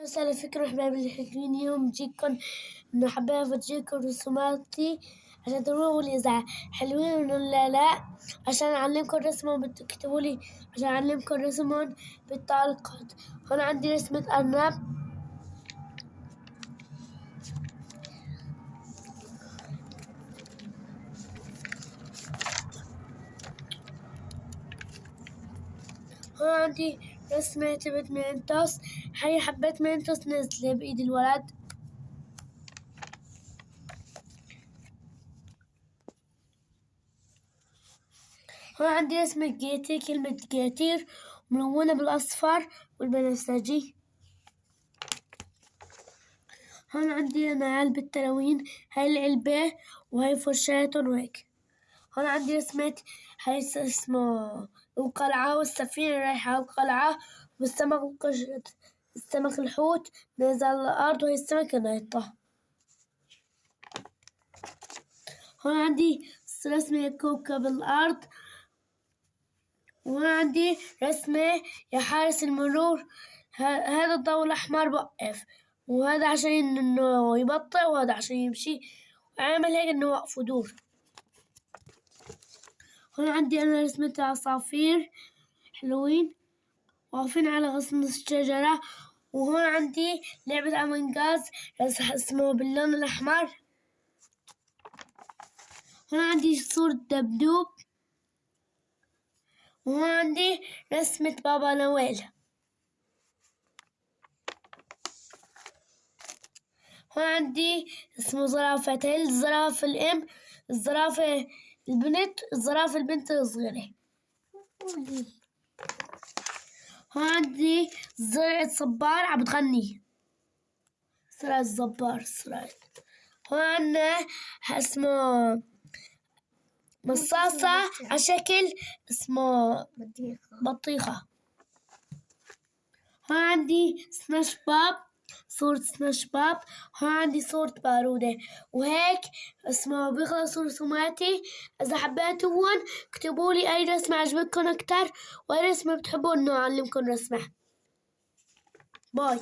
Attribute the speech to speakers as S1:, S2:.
S1: على فكرة أحبابي الحلوين اليوم بجيكم إنه حابة أفرجيكم رسوماتي عشان تقولوا لي. إذا حلوين ولا لا؟ عشان أعلمكم رسمهم تكتبوا لي. عشان أعلمكم رسمهم بالتعليقات. هون عندي رسمة أرنب. هون عندي رسمة تبت منتوس هاي حبة منتوس نازلة بإيد الولد. هون عندي رسمة جيتي كلمة جيتير ملونة بالأصفر والبنفسجي. هون عندي أنا علبة تلوين هاي العلبة وهاي فرشاتهم وهيك هون عندي رسمة هاي اسمه القلعة والسفينة رايحة القلعة والسمك السمك الحوت نازل على الأرض وهي السمكة نايطة. هون عندي رسمة كوكب الأرض. وهون عندي رسمة يا حارس المرور. هذا الضوء الأحمر وقف وهذا عشان إنه يبطئ وهذا عشان يمشي. وعامل هيك إنه وقف ودور هون عندي أنا رسمة عصافير حلوين. واقفين على غصن الشجرة. وهون عندي لعبة أمونجاز اسمه باللون الأحمر. هون عندي صورة دبدوب. وهون عندي رسمة بابا نويل. هون عندي اسمه زرافتين الزرافة الأم. الزرافة البنت الزرافة البنت الصغيرة عندي زرعة صبار عم تغني. زرعة الصبار زرعة. هون اسمه مصاصة على شكل اسمه بطيخة. بطيخة. هون عندي سماش باب. صورة سماش باب هون عندي صورة بارودة. وهيك اسمه بيخلصوا رسوماتي إذا حبيتوهن اكتبوا لي أي رسمة عجبتكم أكتر وأي رسمة بتحبوا إنه أعلمكم رسمة. باي.